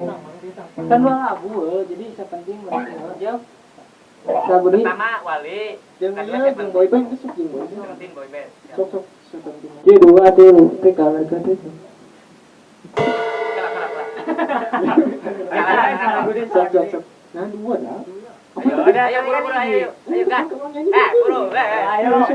kan lagu eh, jadi ya lagu ini pertama wali. Kedua yang boy band besok yang boy band. Sepenting boy band sok sok sepenting jadi dua ada teh kalau kan itu kelak kelak kelak. Sok sok sok. Nah dua lah ayo udah ayo buru buru ayo ayo. Eh buru eh ayo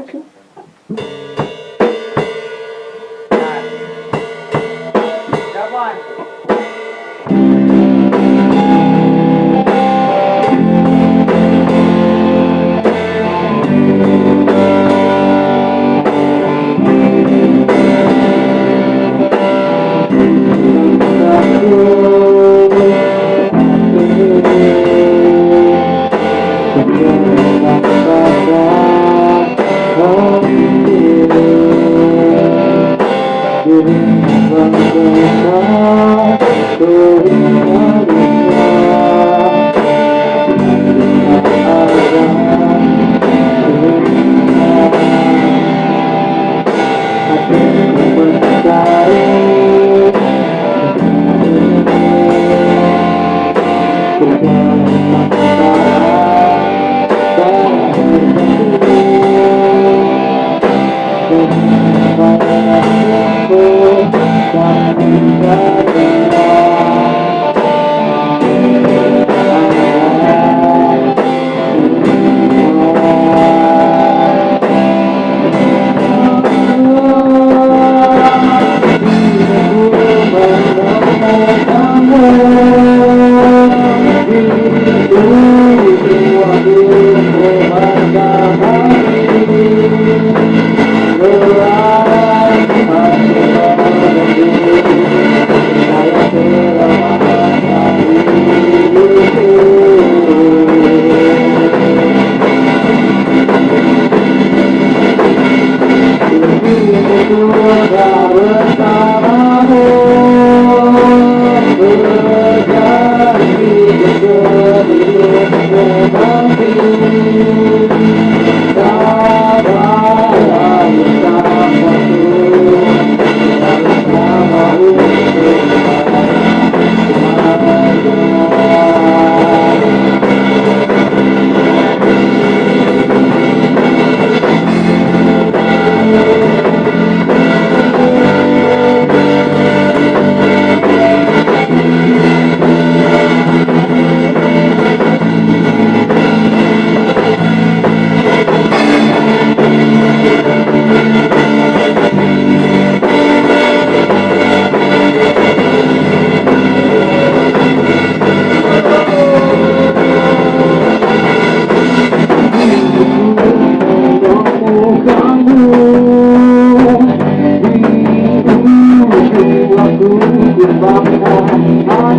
Oh,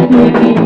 baby.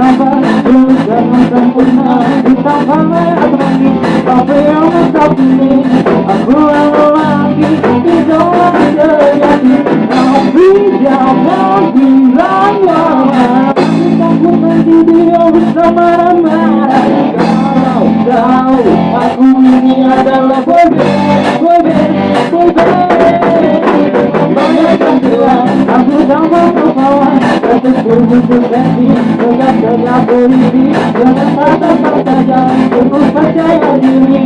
Jangan percaya diri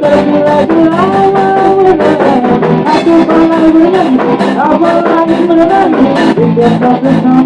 tergila-gila Aku pernah bernyanyi Aku lagi menenangi Tidak tak kenal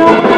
Oh,